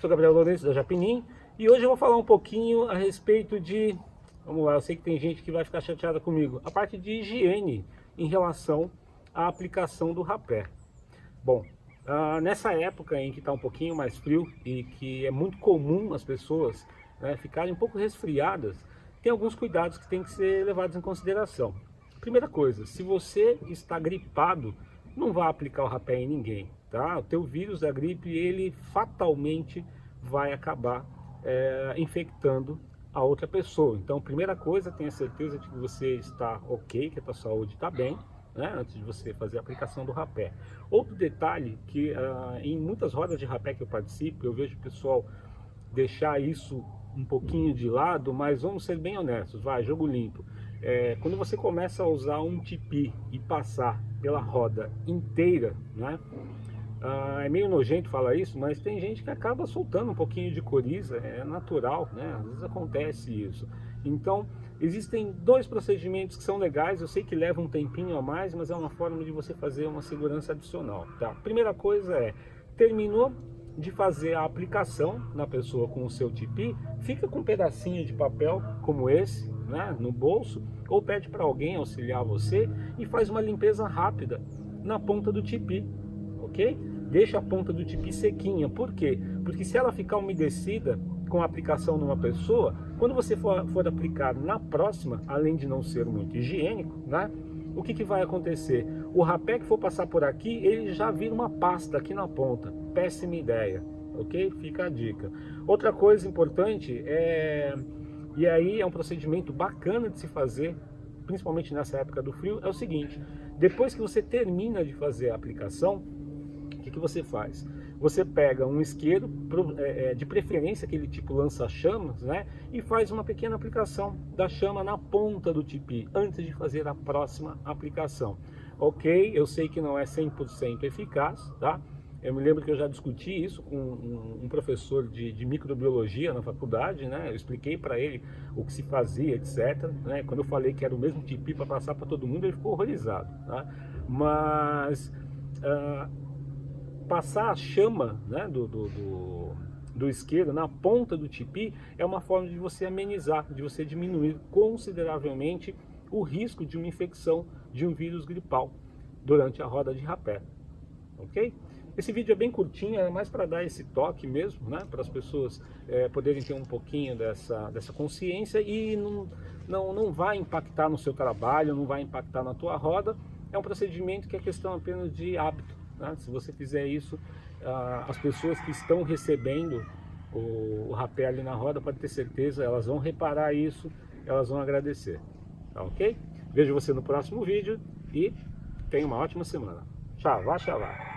Sou Gabriel Lourenço da Japinim e hoje eu vou falar um pouquinho a respeito de, vamos lá, eu sei que tem gente que vai ficar chateada comigo, a parte de higiene em relação à aplicação do rapé. Bom, ah, nessa época em que está um pouquinho mais frio e que é muito comum as pessoas né, ficarem um pouco resfriadas, tem alguns cuidados que tem que ser levados em consideração. Primeira coisa, se você está gripado, não vá aplicar o rapé em ninguém, tá? O teu vírus da gripe, ele fatalmente vai acabar é, infectando a outra pessoa. Então, primeira coisa, tenha certeza de que você está ok, que a tua saúde está bem, né, antes de você fazer a aplicação do rapé. Outro detalhe, que uh, em muitas rodas de rapé que eu participo, eu vejo o pessoal deixar isso um pouquinho de lado, mas vamos ser bem honestos, vai, jogo limpo. É, quando você começa a usar um tipi e passar pela roda inteira, né, ah, é meio nojento falar isso, mas tem gente que acaba soltando um pouquinho de coriza, é natural, né? Às vezes acontece isso. Então, existem dois procedimentos que são legais, eu sei que leva um tempinho a mais, mas é uma forma de você fazer uma segurança adicional, tá? Primeira coisa é, terminou de fazer a aplicação na pessoa com o seu tipi, fica com um pedacinho de papel como esse, né, no bolso, ou pede para alguém auxiliar você e faz uma limpeza rápida na ponta do tipi, ok? Deixa a ponta do tipi sequinha, por quê? Porque se ela ficar umedecida com a aplicação numa pessoa, quando você for, for aplicar na próxima, além de não ser muito higiênico, né? O que, que vai acontecer? O rapé que for passar por aqui, ele já vira uma pasta aqui na ponta. Péssima ideia, ok? Fica a dica. Outra coisa importante é... E aí é um procedimento bacana de se fazer, principalmente nessa época do frio, é o seguinte. Depois que você termina de fazer a aplicação, que, que você faz? Você pega um isqueiro, é, é, de preferência aquele tipo lança-chamas, né? E faz uma pequena aplicação da chama na ponta do tipi, antes de fazer a próxima aplicação. Ok, eu sei que não é 100% eficaz, tá? Eu me lembro que eu já discuti isso com um professor de, de, microbiologia na faculdade, né? Eu expliquei para ele o que se fazia, etc. Né? Quando eu falei que era o mesmo tipi para passar para todo mundo, ele ficou horrorizado, tá? Mas... Uh, passar a chama né, do, do, do, do isqueiro na ponta do tipi é uma forma de você amenizar, de você diminuir consideravelmente o risco de uma infecção de um vírus gripal durante a roda de rapé. Ok? Esse vídeo é bem curtinho, é mais para dar esse toque mesmo, né? Para as pessoas é, poderem ter um pouquinho dessa, dessa consciência e não, não, não vai impactar no seu trabalho, não vai impactar na tua roda. É um procedimento que é questão apenas de hábito. Né? Se você fizer isso, ah, as pessoas que estão recebendo o, o rapé ali na roda, pode ter certeza, elas vão reparar isso, elas vão agradecer. Tá ok? Vejo você no próximo vídeo e tenha uma ótima semana. Tchau, vá, tchau.